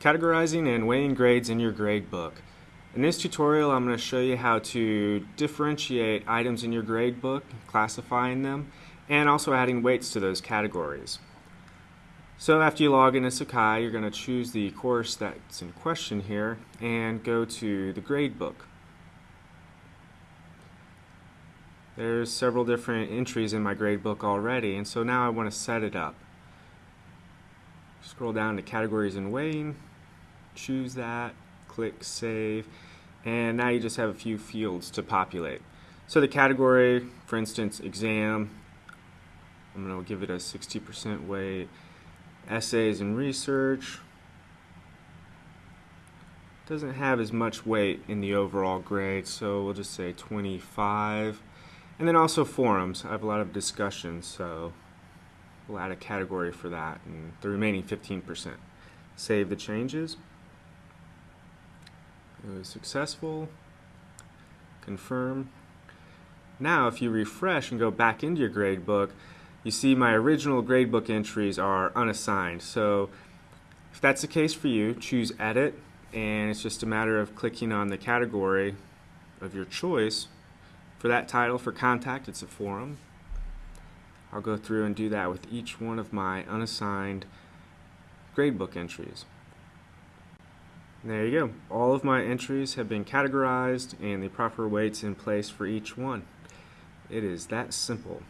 Categorizing and weighing grades in your gradebook. In this tutorial I'm going to show you how to differentiate items in your gradebook, classifying them, and also adding weights to those categories. So after you log into Sakai, you're going to choose the course that's in question here and go to the gradebook. There's several different entries in my gradebook already and so now I want to set it up. Scroll down to categories and weighing, choose that, click save, and now you just have a few fields to populate. So the category, for instance, exam, I'm going to give it a 60% weight. Essays and research, doesn't have as much weight in the overall grade, so we'll just say 25. And then also forums. I have a lot of discussions, so we'll add a category for that, and the remaining 15%. Save the changes. It was successful. Confirm. Now if you refresh and go back into your gradebook, you see my original gradebook entries are unassigned. So if that's the case for you, choose Edit, and it's just a matter of clicking on the category of your choice. For that title, for contact, it's a forum. I'll go through and do that with each one of my unassigned gradebook entries. There you go. All of my entries have been categorized and the proper weights in place for each one. It is that simple.